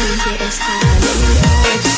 It's get high.